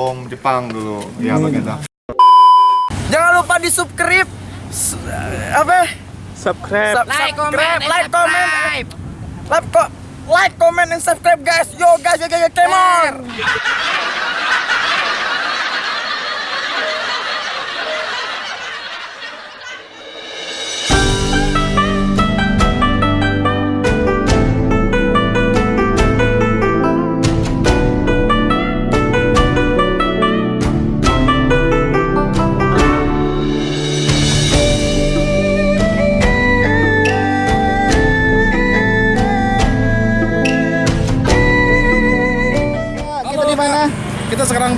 bom Jepang dulu. Ya begitu. Jangan lupa di subscribe apa? Subscribe. Sub- Like, subscribe, comment, like, comment, like, co- like, comment, and subscribe, guys. Yo, guys, yo, yo, yo, come on.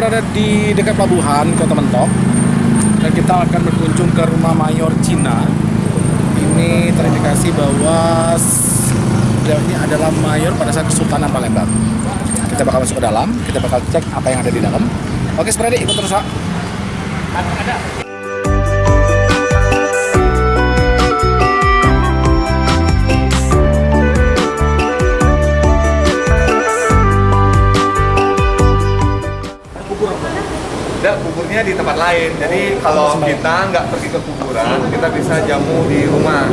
Berada di dekat pelabuhan Kota Mentok dan kita akan berkunjung ke rumah mayor Cina. Ini terindikasi bahwa beliau ini adalah mayor pada saat Kesultanan Palembang. Kita bakal masuk ke dalam, kita bakal cek apa yang ada di dalam. Oke, Spredi, ikut terus, Pak. Enggak, kuburnya di tempat lain. Jadi kalau kita nggak pergi ke kuburan, kita bisa jamu di rumah.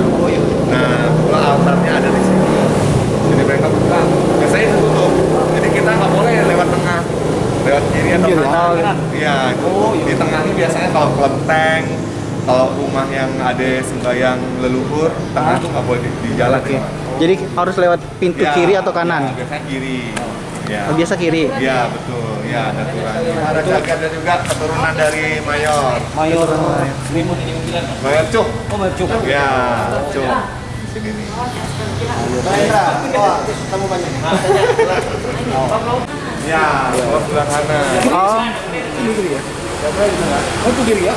Nah, kebetulan altarnya ada di sini. Jadi mereka buka. Biasanya ditutup. Jadi kita nggak boleh lewat tengah, lewat kiri atau kanan. Iya, itu di tengah ini biasanya kalau kelenteng, kalau rumah yang ada sembahyang leluhur, tengah itu nggak boleh di, di jalan. ya. Jadi harus lewat pintu Ya, kiri atau kanan? ya, biasanya kiri. Ya. Oh, biasa kiri. Iya betul, ya ada aturannya. Ada juga ada juga keturunan dari mayor. Mayor. Mayor Cuk. Oh, Mayor Cuk. Ya, Cuk. Sini nih. Ya, sebelah sebelah kanan. Oh, Oh, itu kiri ya?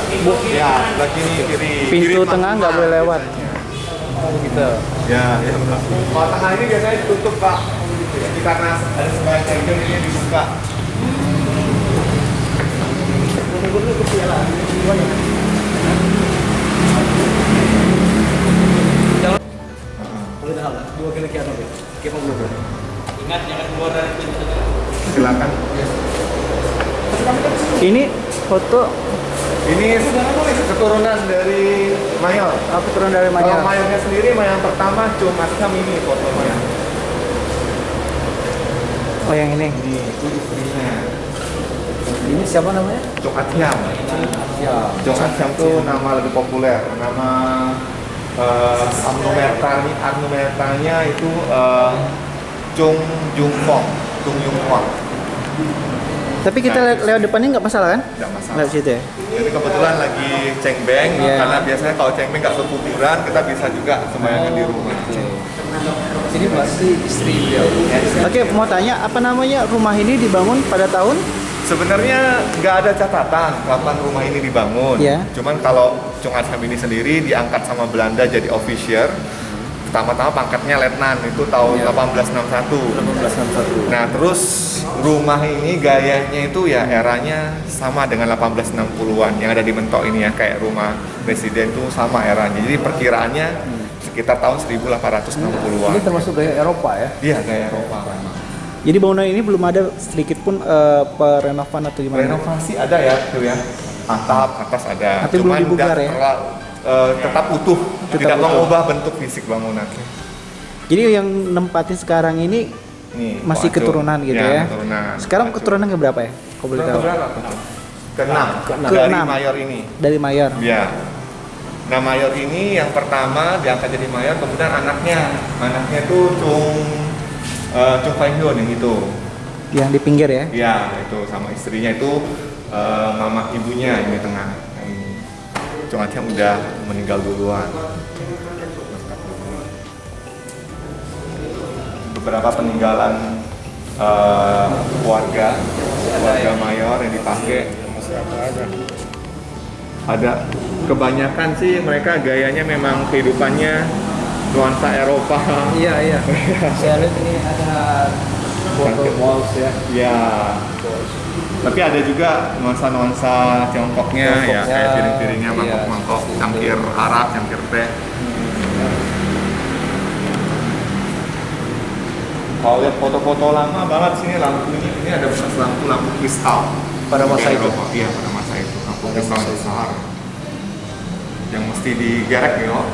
Ya, sebelah kiri kiri. pintu Kiri tengah nggak boleh lewat. Gitu. Ya, ya. Kalau tengah ini biasanya ditutup pak. Jadi karena ada cengkeh ini dibuka. Silakan. Ini foto Ini keturunan dari mayor. apa turun dari Kalau Mayor? mayornya sendiri, mayor pertama cuma Asam ini foto mayor. Oh, yang ini. Ini itu istrinya. Ini siapa namanya? Cok Atiam. Cok Atiam tuh nama lebih populer. Nama uh, Arnumertanya, Arnumertanya itu uh, Chung Jung Fong. Chung Jung Fong. Tapi kita Nah, le- lewat depannya nggak masalah kan? Tidak masalah. Lewat situ ya? Jadi kebetulan lagi cengbeng, Iya. karena biasanya kalau cengbeng nggak ke kuburan, kita bisa juga sembahyangnya di rumah. Ini pasti istri beliau. Oke, mau tanya apa namanya rumah ini dibangun pada tahun? Sebenarnya nggak ada catatan kapan rumah ini dibangun. Iya. Cuman kalau Chung Asham ini sendiri diangkat sama Belanda jadi officier. Pertama-tama pangkatnya letnan itu tahun 1861. 1861. Nah, terus rumah ini gayanya itu ya eranya sama dengan 1860-an yang ada di Mentok ini ya, kayak rumah presiden itu sama eranya. Jadi perkiraannya sekitar tahun 1860-an. Ini termasuk gaya Eropa ya? Iya, gaya Eropa. Jadi bangunan ini belum ada sedikit pun eh, perenovan atau gimana? Renovasi ada ya, tuh ya. Atap atas ada. Tapi belum dibugar ya? terlalu, eh, tetap utuh, Tetap tidak utuh. mengubah bentuk fisik bangunan. Jadi yang nempatin sekarang ini Nih, masih Acung. keturunan gitu ya? Keturunan. Sekarang Acung. keturunan ke berapa ya? Kau boleh tahu? Keenam. Keenam. Dari mayor ini. Dari Mayor. Ya. Nah mayor ini yang pertama diangkat jadi mayor, kemudian anaknya, anaknya itu Chung eh, Chung Fai Hyun yang itu. Yang di pinggir ya? Ya itu sama istrinya itu eh, mama ibunya yang di tengah. Chung Atiam udah meninggal duluan. Beberapa peninggalan eh, warga, warga mayor yang dipakai ada kebanyakan sih mereka gayanya memang kehidupannya nuansa Eropa. Iya iya. Saya lihat ini ada foto walls ya. Ya. Tapi ada juga nuansa-nuansa Tiongkoknya ya, kayak piring-piringnya iya. mangkok-mangkok, cangkir Arab, cangkir teh. Kalau lihat foto-foto lama banget sini lampunya, ini ada bekas lampu lampu kristal. Pada masa itu? Eropa, Iya, pada masa itu. Kampung timbang besar. Yang mesti digerek nih, oh.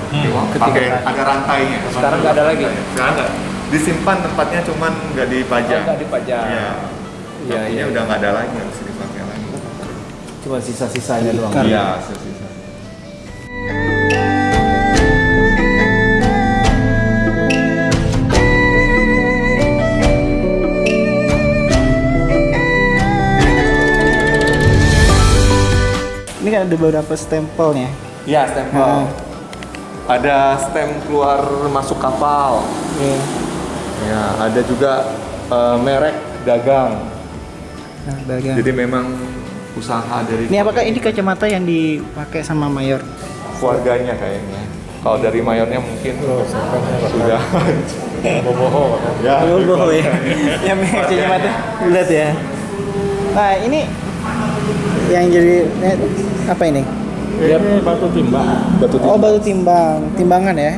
pakai ada rantainya. Sekarang nggak ada lagi? Sekarang nggak. Disimpan tempatnya cuman nggak dipajang. Oh, nggak dipajang. Iya. Iya, Lampunya iya. udah nggak ada lagi, nggak bisa dipakai lagi. Cuma sisa-sisanya doang. Iya, sisa-sisa. Ini kan ada beberapa stempelnya. Iya, stempel. Hmm. Ada stem keluar masuk kapal. Iya. Ya, ada juga eh, merek dagang. Nah, dagang. Jadi memang usaha dari Ini apakah ini kacamata yang dipakai sama mayor? keluarganya kayaknya. Kalau dari mayornya mungkin sudah boboho. Ya, Oh, bohong ya. yang merek kacamata bulat ya. Nah, ini yang jadi eh, apa ini? Ini batu timbang. Batu Oh, batu timbang, timbangan ya.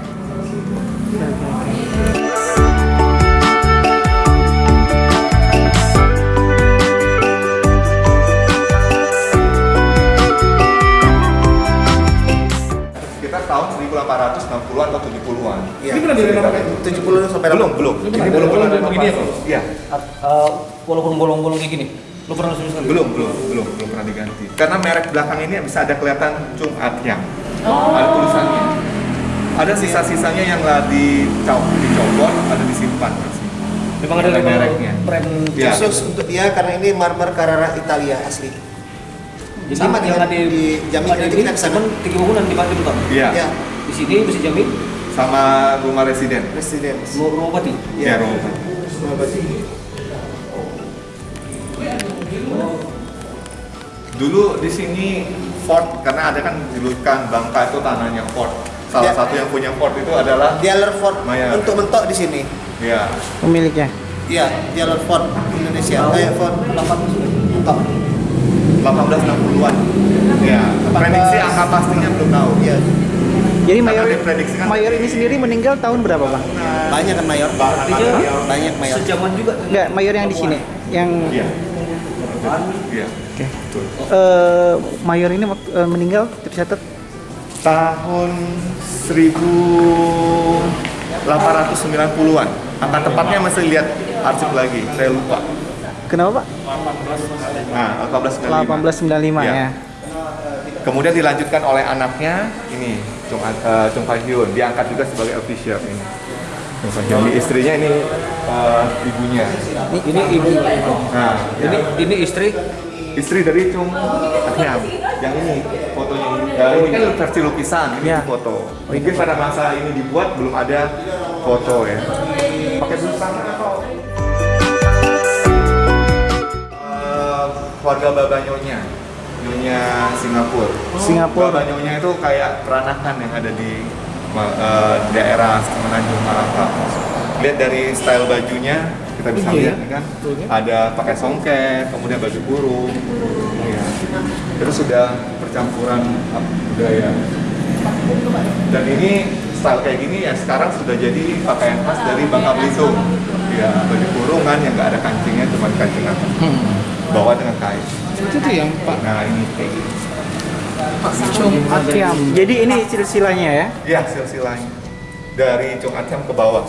Sekitar tahun 1860-an atau 70-an. Ini pernah direnovasi? 70 sampai Belum, belum. Ini belum pernah direnovasi begini ya. Iya. Eh, walaupun bolong-bolong kayak gini, lu pernah serius kali? Belum, belum, belum, belum pernah diganti. Karena merek belakang ini bisa ada kelihatan Chung Atyang. Ada tulisannya. Ada sisa-sisanya yang lah dicop, dicopot, ada disimpan masih. Memang ada mereknya. brand Iya. khusus untuk dia karena ini marmer Carrara Italia asli. Jadi Sama yang dengan ada di Jambi, ada nanti ini kita ke sana. cuman tiga bangunan di Bandung kan? Iya. Ya, Di sini bisa jamin Sama rumah residen. Presiden. mau Robati. Ya, Rob. Dulu di sini Ford karena ada kan julukan Bangka itu tanahnya Ford. Salah Ya. satu yang punya Ford itu adalah Dealer Ford Mayor. untuk mentok di sini. ya Pemiliknya. Iya, dealer Ford Indonesia. Kayak Ford 1860-an. Ya, prediksi angka pastinya belum tahu. Iya, Jadi mayor mayor ini sendiri meninggal tahun berapa, Bang? banyak kan mayor. Artinya Banyak mayor. sejaman juga. Enggak, mayor yang di sini. Yang Iya. Iya. Betul. eh, mayor ini eh, meninggal tercatat Tahun 1890-an. Angka tepatnya masih lihat arsip lagi, saya lupa. kenapa, Pak? Nah, 1895. 1895 Iya. ya. Kemudian dilanjutkan oleh anaknya ini Chung, uh, Chung Fai Hyun, diangkat juga sebagai official ini. Chung. Ini istrinya ini uh, ibunya. Ini, ini ibu. Nah, Ini ya. ini istri. Istri dari Chung Ahyam. Yang ini fotonya ini. Ya, ini kan versi lukisan, ini Ya. foto. Mungkin pada masa ini dibuat belum ada foto ya. Pakai busana atau Eh, keluarga Baba Nyonya, Nyonya Singapura. Singapura. Baba Nyonya itu kayak peranakan yang ada di eh, daerah Semenanjung Malaka. Lihat dari style bajunya, kita bisa Iya, lihat nih kan, ada pakai songket, kemudian baju kurung, ya. Terus sudah percampuran apa, budaya. Dan ini style kayak gini ya sekarang sudah jadi pakaian khas dari Bangka Belitung. Ya, baju kurungan yang nggak ada kancingnya, cuma kancing atas. Bawa dengan kain. Itu tuh yang Pak Nah ini kayak gini. Akyam. Jadi ini silsilanya ya. Ya silsilahnya dari Chung Atyam ke bawah.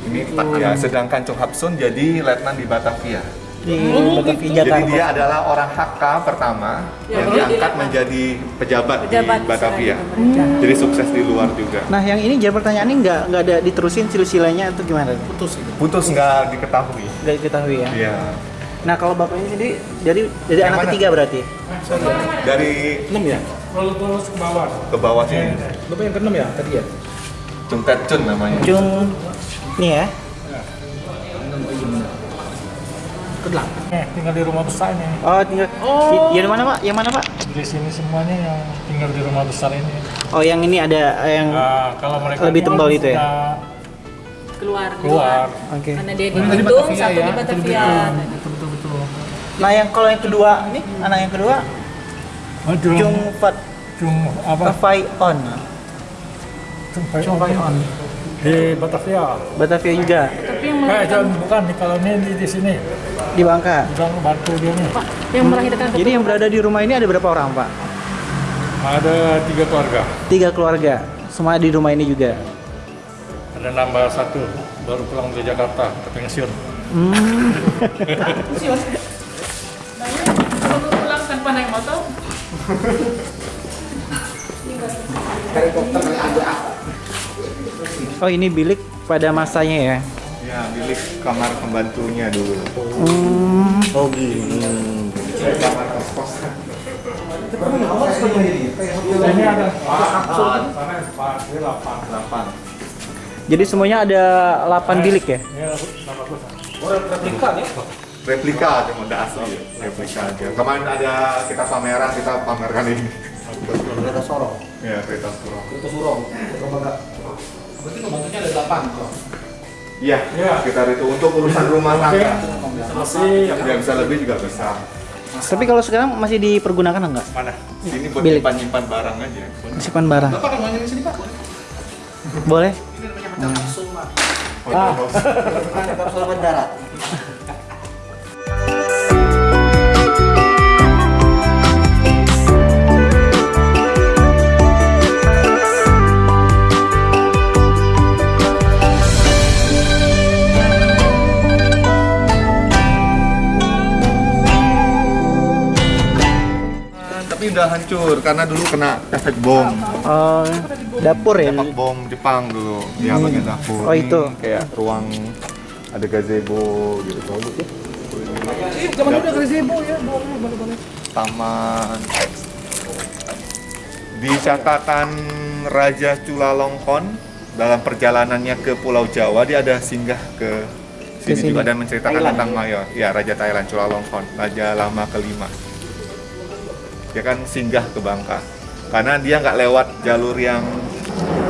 Ini Pak ya, sedangkan Chung Hapsun jadi letnan di Batavia. Di Batavia Jadi Jakarta. dia adalah orang HK pertama yang diangkat menjadi pejabat, Pejabat di Batavia. Batavia. Jadi sukses di luar juga. Nah, yang ini jadi pertanyaan ini nggak nggak ada diterusin silsilanya atau gimana? putus itu. Putus nggak diketahui. Nggak diketahui ya. Iya. Nah, kalau bapaknya sendiri jadi dari Yang anak mana? ketiga berarti. Dari 6 ya? Terus terus ke bawah. ke bawah sini. Bapak yang ke-6 ya tadi ya? Chung Tet Chun namanya. Chung nih ya. Ke-8. Eh, tinggal di rumah besar ini. Oh, tinggal. Oh. Yang mana, Pak? Yang mana, Pak? Di sini semuanya yang tinggal di rumah besar ini. Oh, yang ini ada yang Nah, kalau mereka Lebih tebal pulang itu ya? keluar Keluar. Oke. karena dia di Bandung satu ya, di Batavia Betul betul betul. Nah, yang kalau yang kedua ini anak yang kedua Oh, Jung, Fat Jung apa? Fai On. Jung Fai On. Di Batavia. Batavia juga Tapi yang Eh, jangan bukan di kalau ini di, di sini. di Bangka. Bilang bantu dia nih. Pak, yang melahirkan Jadi yang berada di rumah ini ada berapa orang Pak? Ada tiga keluarga. Tiga keluarga. Semua di rumah ini juga. Ada nambah satu baru pulang dari Jakarta ke pensiun. baru pulang tanpa naik motor. Oh ini bilik pada masanya ya? Ya, bilik kamar pembantunya dulu. Hmm. Oh gini. Kamar kos Ini ada. Jadi semuanya ada 8 bilik ya? Ini tambah plus. Replika cuma ada asli, replika aja. Kemarin ada kita pameran, kita pamerkan ini. Kereta Sorong. Ya, kereta surong. Kereta Surong. Berarti pembantunya ada 8. Iya, Iya. sekitar itu untuk urusan rumah tangga. Masih Ya bisa lebih juga bisa. Tapi kalau sekarang masih dipergunakan enggak? Mana? Ini buat Bilik. nyimpan-nyimpan barang aja. Simpan barang. Bapak kan di sini Pak? Boleh? Oh, ah. Kapsul mendarat. Udah hancur karena dulu kena efek bom. Oh, dapur ya? Efek bom Jepang dulu. Dia bagian dapur. Oh, Ini itu. kayak ruang ada gazebo gitu. Zaman dulu ada gazebo ya, boleh boleh. Taman. Di catatan Raja Chulalongkorn dalam perjalanannya ke Pulau Jawa dia ada singgah ke Ke sini sini. juga dan menceritakan tentang Mayor. Ya, Raja Thailand Chulalongkorn, raja lama kelima. Dia kan singgah ke Bangka. Karena dia nggak lewat jalur yang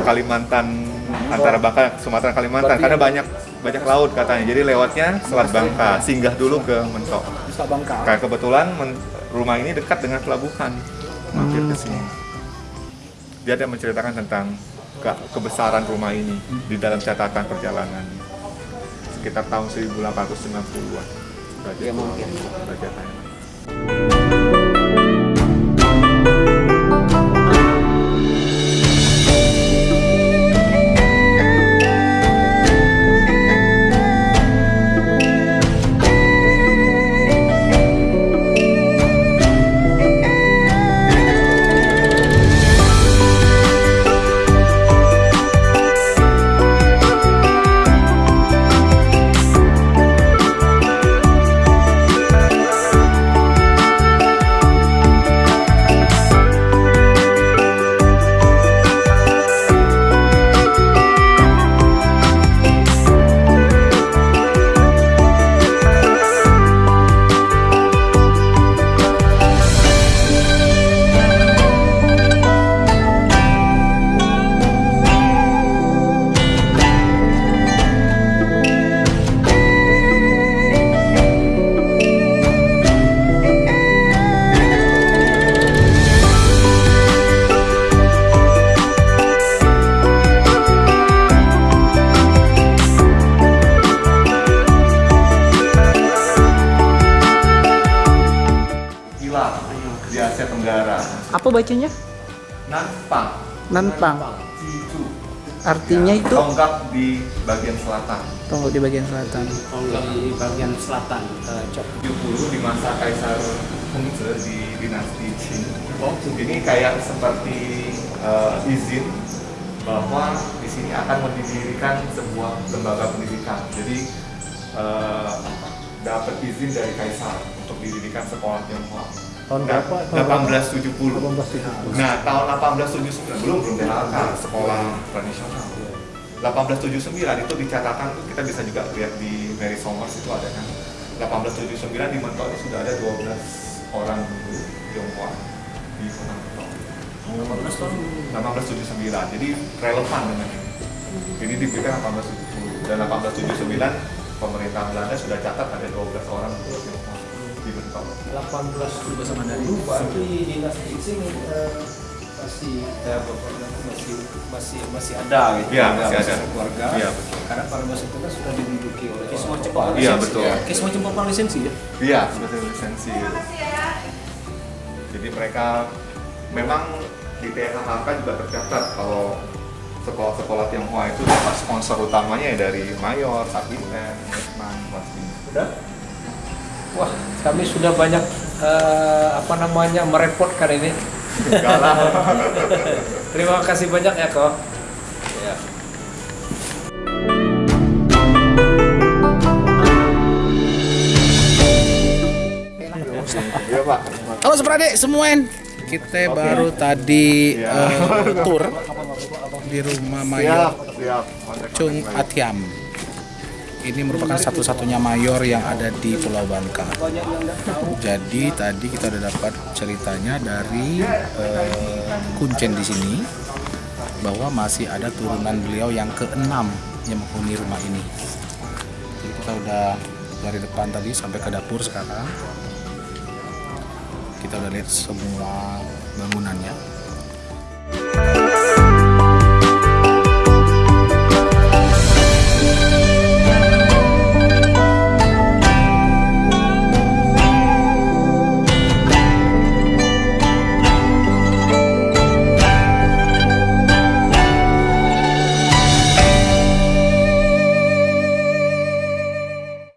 Kalimantan antara Bangka Sumatera Kalimantan karena banyak banyak laut katanya. Jadi lewatnya Selat Bangka, singgah dulu ke Mentok. Kayak kebetulan men- rumah ini dekat dengan pelabuhan. Mampir ke sini. Dia ada menceritakan tentang ke- kebesaran rumah ini di dalam catatan perjalanan. Sekitar tahun 1890-an. Raja Ya, mungkin. Bacanya? Nanpang. Nantang. Jitu. Artinya itu Tonggak di bagian selatan. tunggu di bagian selatan. Di bagian selatan. eh, Cok. 70 di masa Kaisar Hongzhe di dinasti Qing. Ini kayak seperti eh, izin bahwa di sini akan mendirikan sebuah lembaga pendidikan. Jadi eh, dapat izin dari Kaisar untuk didirikan sekolah Tionghoa. Tahun berapa? 1870. 1870. Nah, tahun 1879 belum belum DHK sekolah tradisional. 1879 itu dicatatkan tuh kita bisa juga lihat di Mary Somers itu ada kan. 1879 di Mentok itu sudah ada 12 orang guru Tionghoa di kota Mentok. 1879. Jadi relevan dengan ini. Ini diberikan 1870 dan 1879 pemerintah Belanda sudah catat ada 12 orang guru Tionghoa. 18 juga sama dari Berarti dinasti Qing eh, masih bapaknya masih masih masih ada gitu Iya, Nggak masih ada. keluarga Iya, betul. karena para bos itu kan sudah diduduki oleh kayak semacam papal Iya, lisensi betul. ya. kayak semacam papal lisensi ya Iya, seperti lisensi. gitu. Jadi mereka memang di THHK juga tercatat kalau sekolah-sekolah Tionghoa itu dapat sponsor utamanya ya dari Mayor, Sapiten, Letnan, pasti. Sudah? Wah, kami sudah banyak eh, apa namanya merepotkan ini. Terima kasih banyak ya kok. Ya. Iya. Halo Sepradik semuen. Kita baru tadi eh, tour di rumah Mayor Siap, siap. Kontak-kontak Chung. Atiam. Ini merupakan satu-satunya mayor yang ada di Pulau Bangka. Jadi tadi kita udah dapat ceritanya dari eh, Kuncen di sini bahwa masih ada turunan beliau yang keenam yang menghuni rumah ini. Jadi kita udah dari depan tadi sampai ke dapur sekarang. Kita udah lihat semua bangunannya.